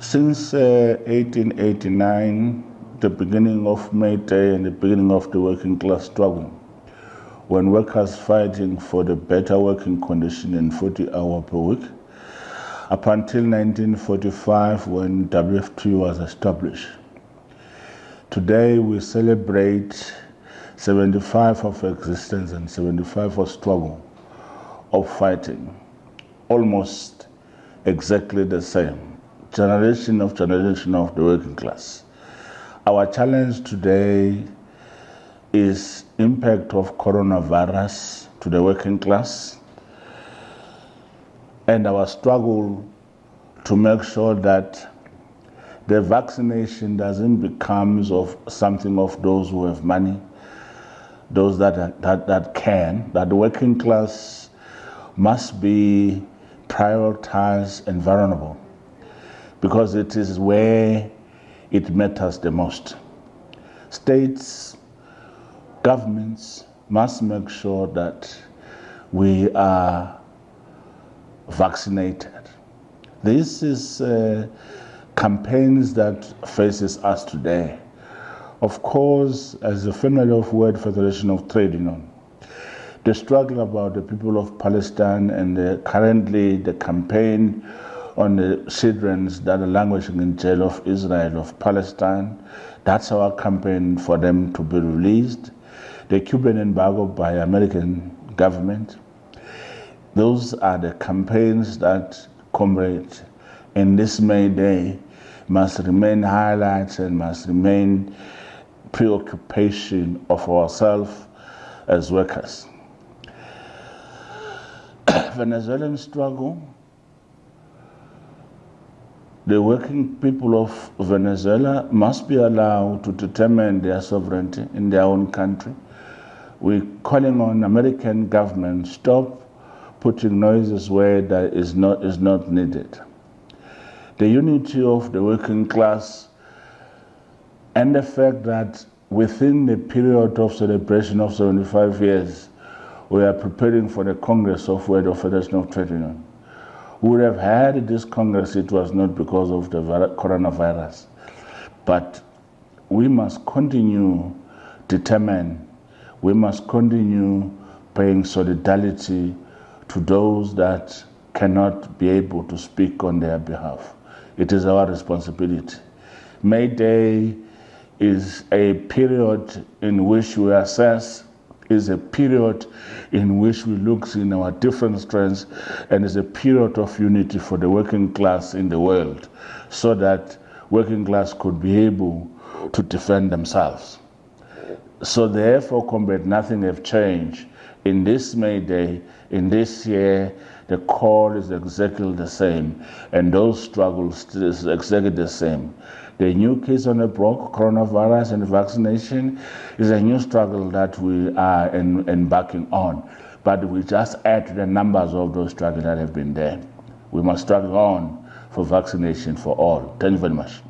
Since uh, 1889, the beginning of May Day and the beginning of the working class struggle, when workers fighting for the better working condition in 40 hour per week, up until 1945 when WFT was established. Today we celebrate 75 of existence and 75 of struggle, of fighting, almost exactly the same, generation of generation of the working class. Our challenge today is impact of coronavirus to the working class and our struggle to make sure that the vaccination doesn't become of something of those who have money, those that, that, that can, that the working class must be prioritized and vulnerable because it is where it matters the most. States, governments must make sure that we are vaccinated. This is uh, campaigns that faces us today. Of course, as a family of World Federation of Trade Union, the struggle about the people of Palestine and the, currently the campaign on the children that are languishing in jail of Israel, of Palestine. That's our campaign for them to be released. The Cuban embargo by American government. Those are the campaigns that, comrade, in this May Day must remain highlights and must remain preoccupation of ourselves as workers. Venezuelan struggle the working people of Venezuela must be allowed to determine their sovereignty in their own country. We're calling on American government stop putting noises where that is not, is not needed. The unity of the working class and the fact that within the period of celebration of 75 years, we are preparing for the Congress of World Federation of Trade Union would have had this Congress, it was not because of the coronavirus. But we must continue determine, we must continue paying solidarity to those that cannot be able to speak on their behalf. It is our responsibility. May Day is a period in which we assess is a period in which we look in our different strengths and is a period of unity for the working class in the world so that working class could be able to defend themselves. So therefore, combat nothing have changed. In this May Day, in this year, the call is exactly the same, and those struggles is exactly the same. The new case on the block, coronavirus and vaccination, is a new struggle that we are embarking on. But we just add to the numbers of those struggles that have been there. We must struggle on for vaccination for all. Thank you very much.